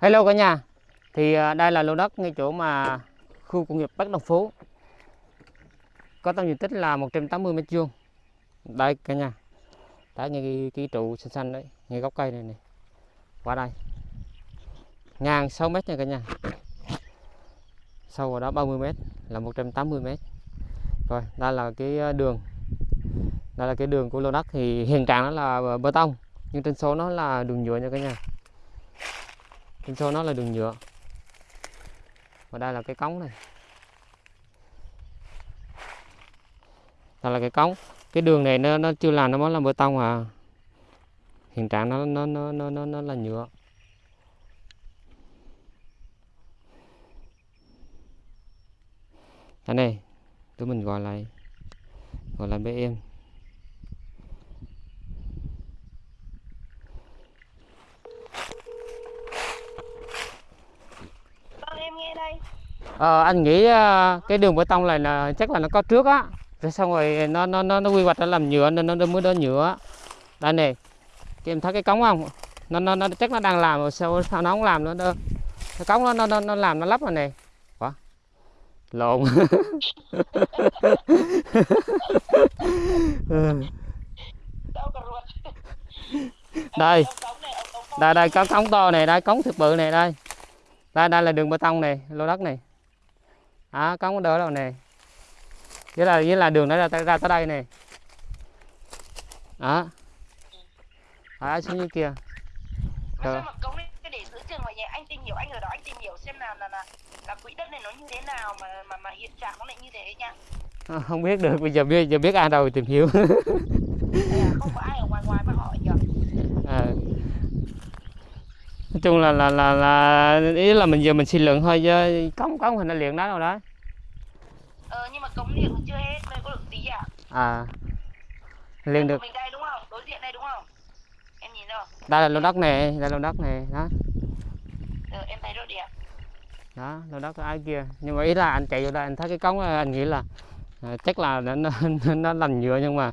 Hello cả nhà. Thì à, đây là lô đất ngay chỗ mà khu công nghiệp Bắc Đồng Phú. Có tổng diện tích là 180 mét vuông. Đây cả nhà. Đấy ngay cái, cái trụ xanh xanh đấy, ngay gốc cây này này. Qua đây. Ngang 6 mét nha cả nhà. Sâu vào đó 30 mét là 180 mét. Rồi, đây là cái à, đường. Đây là cái đường của lô đất thì hiện trạng nó là bê tông nhưng trên số nó là đường nhựa nha cả nhà mình cho nó là đường nhựa. Và đây là cái cống này. Đây là cái cống. Cái đường này nó nó chưa làm nó mới là bê tông à. Hiện trạng nó nó nó nó nó, nó là nhựa. Đây này tụi mình gọi lại gọi là BM Vâng em nghe đây à, anh nghĩ ờ, cái đường bê tông này là chắc là nó có trước á. Rồi xong rồi nó nó nó, nó quy hoạch nó làm nhựa nên nó mới đỡ nhựa. Đây này cái em thấy cái cống không? Nó nó, nó chắc nó đang làm rồi sao sao nó không làm nữa đâu. Cái cống nó nó nó, nó làm nó lắp rồi này quá. Lộn. Ừ. Đây. Đây đây có cống to này đây cống thực bự này đây. Đây đây là đường bê tông này lô đất này à cống đỡ đâu này với là với là đường nó ra, ra tới đây này đó. À, xuống dưới kia? Anh ở đó anh tìm hiểu xem là là là quỹ đất này nó như thế nào mà mà mà hiện trạng nó lại như thế nha. À, không biết được bây giờ biết giờ biết ai đâu tìm hiểu. Là không có ai ở ngoài ngoài mà hỏi nhỉ. à. Nói chung là là là là ý là mình giờ mình suy luận thôi chứ cống cống hình nó liền đó đâu đó Ờ nhưng mà cống cũng chưa hết, đây có được tí à? à liền được Mình đây đúng không? Đối diện đây đúng không? Em nhìn đâu? đây là lô đất này đây là lô đất này đó Ờ, em thấy rồi đẹp. đó lô đất ai kia nhưng mà ý là anh chạy vô đây anh thấy cái cống anh nghĩ là à, chắc là nó nó, nó làm nhựa nhưng mà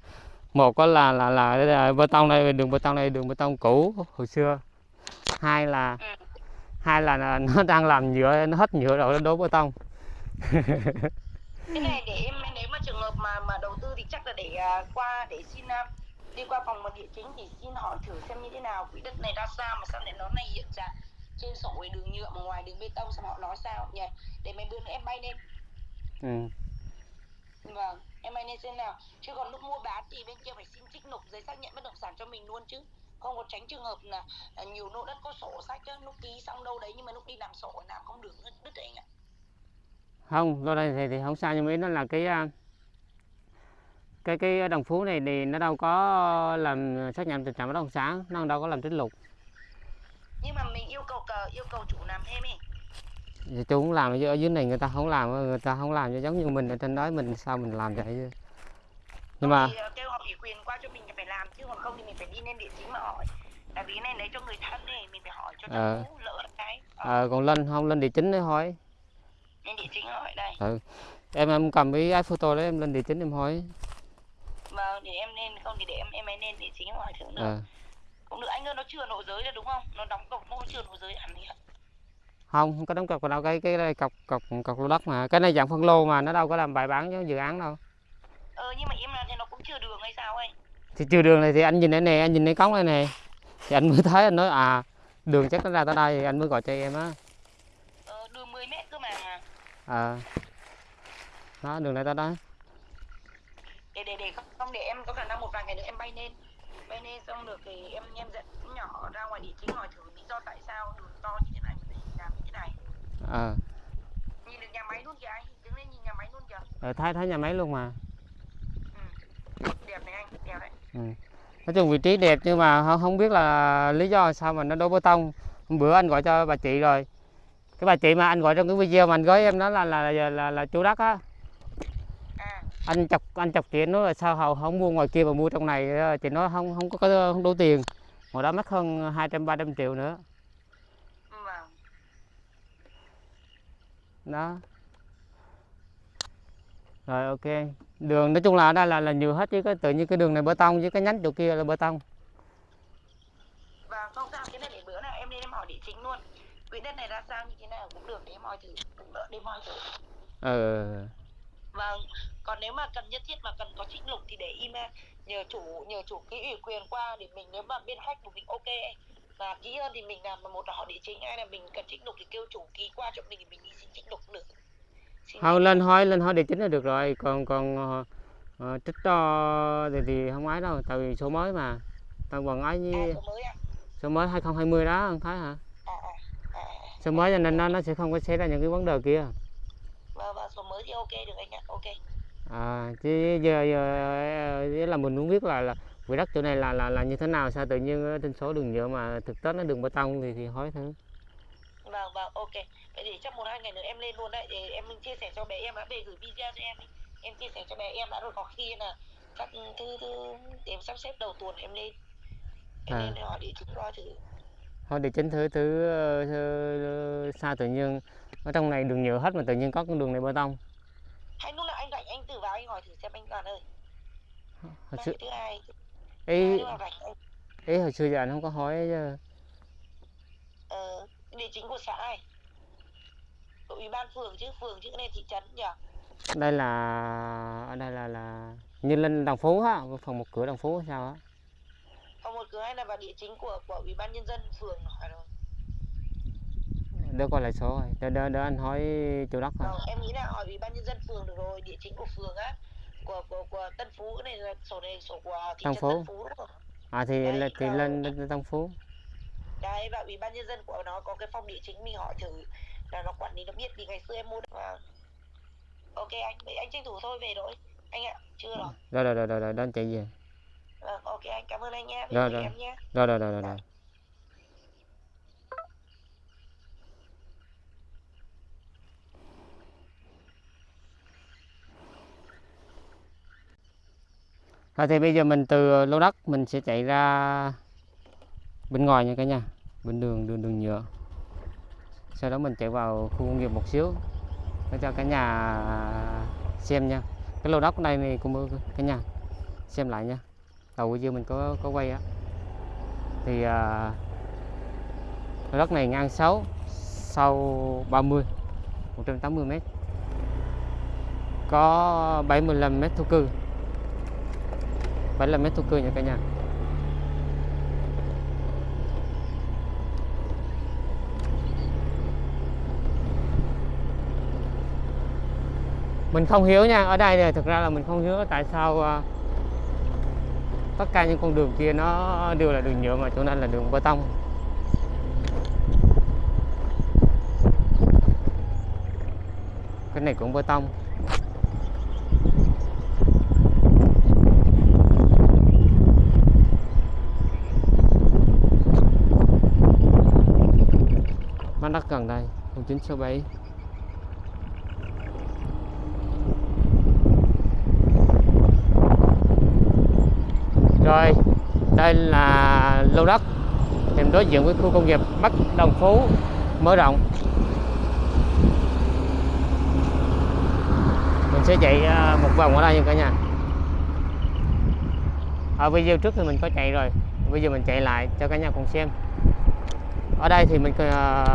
một có là là là, là bê tông đây đường bê tông đây đường bê tông cũ hồi xưa hai là hai là, nó đang làm nhựa nó hết nhựa rồi nó đổ bê tông. Cái này để em nếu mà trường hợp mà mà đầu tư thì chắc là để à, qua để xin à, đi qua phòng địa chính thì xin hỏi thử xem như thế nào. Quỹ đất này ra sao mà sao lại nó này hiện trạng trên sổ ấy đường nhựa mà ngoài đường bê tông sao họ nói sao nhỉ? Để mấy bữa nữa em bay lên. Ừ. vâng em bay lên xem nào. Chứ còn lúc mua bán thì bên kia phải xin trích nộp giấy xác nhận bất động sản cho mình luôn chứ không có tránh trường hợp là, là nhiều lô đất có sổ sách á, lúc ký xong đâu đấy nhưng mà lúc đi làm sổ làm không được đứt đấy anh ạ. Không lô đây thì, thì không sao nhưng mà nó là cái à, cái cái đồng phú này thì nó đâu có làm xác nhận tình trạng bất động sản nó đâu có làm trích lục nhưng mà mình yêu cầu cờ yêu cầu chủ làm thêm ấy. Thì chú cũng làm ở dưới này người ta không làm người ta không làm cho giống như mình ở trên đó mình sao mình làm vậy chứ nhưng mà thì ờ, kêu họ ủy quyền qua cho mình thì phải làm chứ còn không thì mình phải đi lên địa chính mà hỏi. Tại vì cái này lấy cho người thân này mình phải hỏi cho nó cũ lỡ cái Ờ, ờ, còn lên không? Lên địa chính đấy thôi lên địa chính hỏi đây. Ừ. em em cầm cái iPhone photo đấy em lên địa chính em hỏi. Vâng để em lên không thì để em em ấy lên địa chính hỏi thử nữa. Ờ. cũng được anh ơi nó chưa nội giới là đúng không? Nó đóng cọc nó chưa nội giới hẳn thì không không có đóng cọc vào đâu cái cái đây cọc cọc cọc lô đất mà. Cái này dạng phân lô mà nó đâu có làm bài bán cho dự án đâu nhưng mà em là thì nó cũng chưa đường hay sao ấy? Thì chiều đường này thì anh nhìn đây nè anh nhìn cái cống này nè. Thì anh mới thấy anh nói à đường chắc nó ra tới đây thì anh mới gọi cho em á. Ờ, đường 10 mét cơ mà. Ờ đó đường này tới đó. Để để để không- để em có khả năng một vài ngày nữa em bay lên. Bay lên xong được thì em em dẫn nhỏ ra ngoài địa chính hỏi thử lý do tại sao đường to như thế này mà lại làm như thế này. Ờ nhìn được nhà máy luôn kìa anh đứng lên nhìn nhà máy luôn kìa. Ờ, thấy thấy nhà máy luôn mà đẹp này anh đẹp đấy nói chung vị trí đẹp nhưng mà không, không biết là lý do sao mà nó đổ bê tông. Hôm bữa anh gọi cho bà chị rồi. Cái bà chị mà anh gọi trong cái video mà anh gửi em đó là là là, là, là chủ đất á. À anh chọc anh chọc chị nói là sao hầu không mua ngoài kia mà mua trong này chị nói không không có không đủ tiền. Ngoài đó mất hơn 200 300 triệu nữa. Vâng. Đó rồi ok. Đường nói chung là ở đây là là nhiều hết chứ cái tự nhiên cái đường này bê tông với cái nhánh chỗ kia là bê tông. Và không sao cái này để bữa nào em lên em hỏi địa chính luôn. Quỹ đất này ra sao như thế nào cũng được để em hỏi thử cũng đỡ để em hỏi thử. Ờ. Vâng còn nếu mà cần nhất thiết mà cần có trích lục thì để im à, nhờ chủ nhờ chủ ký ủy quyền qua để mình nếu mà bên khách của mình ok và ký hơn thì mình làm một là họ địa chính hay là mình cần trích lục thì kêu chủ ký qua cho mình thì mình đi xin trích lục được Xin không lên hỏi lên hỏi địa chính là được rồi. Còn còn ờ, trích cho thì, thì không ấy đâu tại vì số mới mà. Tao còn ấy à, với số mới à? số mới 2020 đó không thấy hả? À à, à, à. số mới cho nên nó nó sẽ không có xảy ra những cái vấn đề kia. Vâng vâng số mới thì ok được anh ạ ok. À chứ giờ, giờ ờ, là mình muốn biết là là quỹ đất chỗ này là là là như thế nào sao tự nhiên trên số đường nhựa mà thực tế nó đường bê tông thì thì hỏi thử vâng vâng ok. Vậy thì chắc một hai ngày nữa em lên luôn đấy. Để em chia sẻ cho bé em đã về gửi video cho em đi. Em chia sẻ cho bé em đã rồi có khi là chắc thứ thứ em sắp xếp đầu tuần em lên. Em À. lên để hỏi địa chính coi thử hỏi địa chính thử ờ, thử- sao tự nhiên. Ở trong này đường nhựa hết mà tự nhiên có con đường này bê tông. Hay lúc nào anh rảnh anh thử vào anh hỏi thử xem anh toàn ơi. Hồi xưa thứ hai ý ý hồi xưa giờ anh không có hỏi ờ, địa chính của xã này. Của ủy ban phường chứ phường chứ này thị trấn nhỉ? Đây là ở đây là là như lên đồng phú á phần một cửa đồng phú hay sao á? Phòng một cửa hay là vào địa chính của của ủy ban nhân dân phường hỏi rồi. Để coi lại số rồi. Để, để, để anh hỏi chủ đất rồi em nghĩ là hỏi ủy ban nhân dân phường được rồi, địa chính của phường á, của của của Tân Phú cái này là sổ này sổ của thị Tân trấn Phú. Tân Phú đúng không? à thì Đấy, là, thì lên đồng phú Đấy và ủy ban nhân dân của nó có cái phòng địa chính mình hỏi thử là nó quản lý nó biết vì ngày xưa em mua đất mà. Ok anh, vậy anh tranh thủ thôi về rồi. Anh ạ, chưa rồi. rồi rồi rồi rồi, rồi đến chạy về Vâng, ok anh, cảm ơn anh nhé. Rồi, rồi. em nhé. rồi rồi rồi rồi, rồi. Rồi thì bây giờ mình từ lô đất mình sẽ chạy ra bên ngoài nha cả nhà bên đường đường đường nhựa. Sau đó mình chạy vào khu công nghiệp một xíu để cho cả nhà xem nha. Cái lô đất này đây này cũng cả nhà xem lại nha. Đầu video mình có có quay á. Thì à, lô đất này ngang 6 sau 30 180 mét. Có 75 mét thổ cư. 75 mét thổ cư nha cả nhà. Mình không hiểu nha ở đây thì thực ra là mình không hiểu tại sao uh, tất cả những con đường kia nó đều là đường nhựa mà chỗ này là đường bê tông. Cái này cũng bê tông. Mắt đất gần đây 0967 Rồi, đây là lô đất nằm đối diện với khu công nghiệp Bắc Đồng Phú mở rộng. Mình sẽ chạy à, một vòng ở đây nha cả nhà. Ở video trước thì mình có chạy rồi, bây giờ mình chạy lại cho cả nhà cùng xem. Ở đây thì mình à,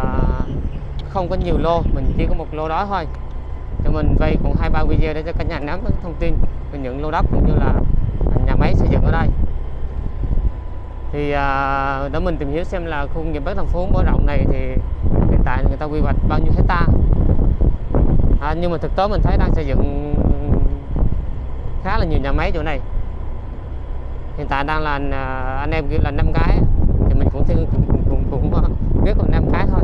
không có nhiều lô, mình chỉ có một lô đó thôi. Cho mình vay cũng hai ba video để cho cả nhà nắm thông tin về những lô đất cũng như là nhà máy xây dựng ở đây thì à, để mình tìm hiểu xem là khu công nghiệp Bắc Thành Phố mở rộng này thì hiện tại người ta quy hoạch bao nhiêu hecta. À, nhưng mà thực tế mình thấy đang xây dựng khá là nhiều nhà máy chỗ này. Hiện tại đang là à, anh em kêu là năm cái thì mình cũng cũng, cũng, cũng, cũng biết là năm cái thôi.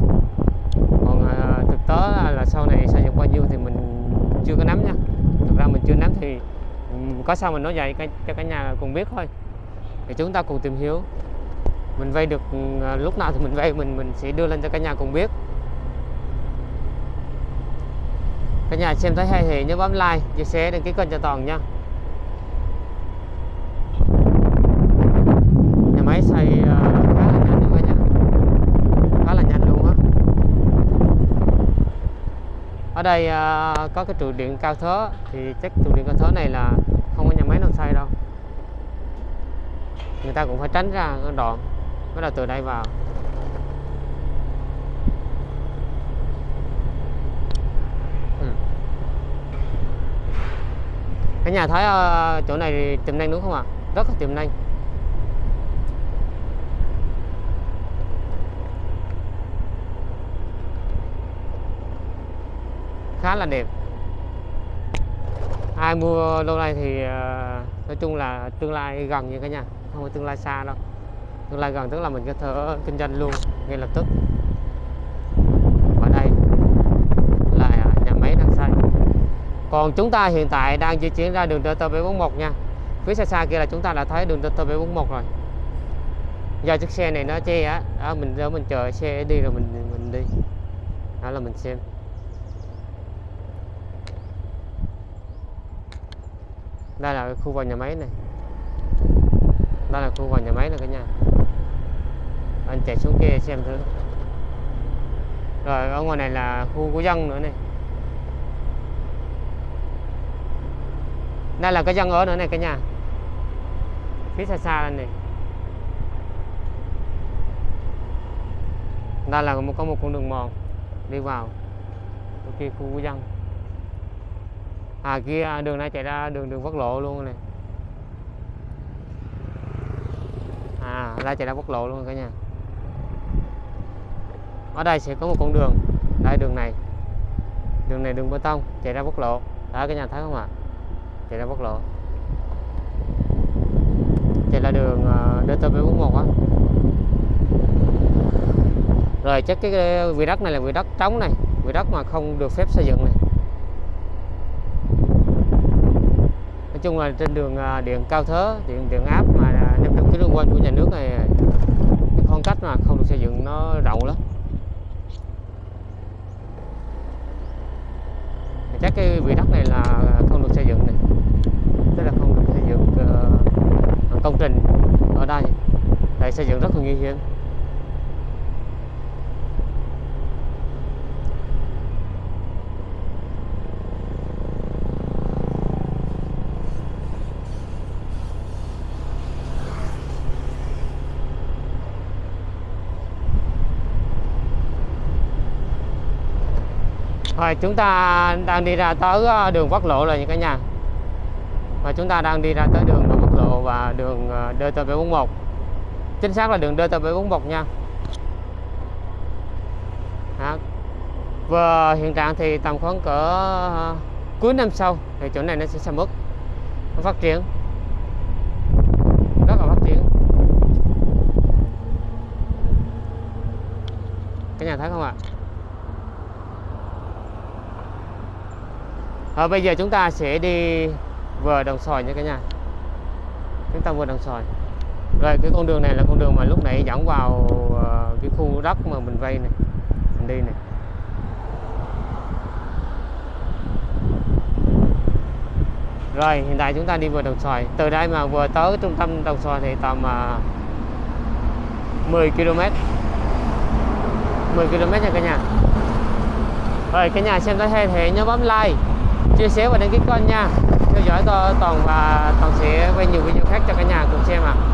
Còn à, thực tế là, là sau này xây dựng bao nhiêu thì mình chưa có nắm nha. Thực ra mình chưa nắm thì ừ, có sao mình nói vậy cho cả nhà cùng biết thôi thì chúng ta cùng tìm hiểu. Mình vay được à, lúc nào thì mình vay, mình mình sẽ đưa lên cho cả nhà cùng biết. Cả nhà xem thấy hay thì nhớ bấm like, chia sẻ đăng ký kênh cho toàn nha. Nhà máy xây à, khá là nhanh cả nhà. Khá là nhanh luôn á. Ở đây à, có cái trụ điện cao thế thì chắc trụ điện cao thế này là không có nhà máy nào xây đâu người ta cũng phải tránh ra cái đoạn bắt đầu từ đây vào. Ừ. Cái nhà thấy ờ, chỗ này tiềm năng đúng không ạ? À? rất là tiềm năng. Khá là đẹp. Ai mua lâu nay thì ờ, nói chung là tương lai gần như cái nhà không phải tương lai xa đâu. Tương lai gần tức là mình có thể kinh doanh luôn, ngay lập tức. Ở đây là nhà máy đang xây còn chúng ta hiện tại đang di chuyển ra đường DT741 nha. Phía xa xa kia là chúng ta đã thấy đường DT741 rồi. Do chiếc xe này nó che á, đó, mình đó mình chờ xe đi rồi mình mình đi. Đó là mình xem. Đây là khu vào nhà máy này đây là khu vào nhà máy này cả nhà. Anh chạy xuống kia xem thử. Rồi, ở ngoài này là khu của dân nữa này. Đây là cái dân ở nữa này cả nhà. Phía xa xa lên này. Đây là một, có một con đường mòn đi vào kia, khu của dân. À kia đường này chạy ra đường đường quốc lộ luôn này. À chạy ra quốc lộ luôn cả nhà. Ở đây sẽ có một con đường. Đây, đường này. Đường này đường bê tông, chạy ra quốc lộ. Đó, cả nhà thấy không ạ? Chạy ra quốc lộ. Chạy là đường ờ, dt bốn mươi một á. Rồi, chắc cái vị đất này là vị đất trống này. Vị đất mà không được phép xây dựng này. Nói chung là trên đường ờ, điện cao thớ, điện điện áp mà em được cái đường quanh của nhà nước này cái khoảng cách mà không được xây dựng nó rộng lắm. Chắc cái vị đất này là không được xây dựng này. Tức là không được xây dựng uh, công trình ở đây. Tại xây dựng rất là nguy hiểm. Rồi, chúng ta đang đi ra tới ờ, đường quốc lộ rồi nha cả nhà. Và chúng ta đang đi ra tới đường quốc lộ và đường ờ, DT741 Chính xác là đường DT741 nha. Đó. Và hiện trạng thì tầm khoảng cỡ ờ, cuối năm sau thì chỗ này nó sẽ sầm uất, nó phát triển. Rất là phát triển. Cái nhà thấy không ạ? À, bây giờ chúng ta sẽ đi vừa đồng xoài nha cả nhà. Chúng ta vừa đồng xoài. Rồi cái con đường này là con đường mà lúc nãy dẫn vào uh, cái khu đất mà mình vay này Mình đi này. Rồi hiện tại chúng ta đi vừa đồng xoài. Từ đây mà vừa tới trung tâm đồng xoài thì tầm uh, 10 km 10 km nha cả nhà. Rồi cả nhà xem tới hay thì nhớ bấm like chia sẻ và đăng ký kênh nha theo dõi toàn và toàn sẽ quay nhiều video khác cho cả nhà cùng xem ạ à.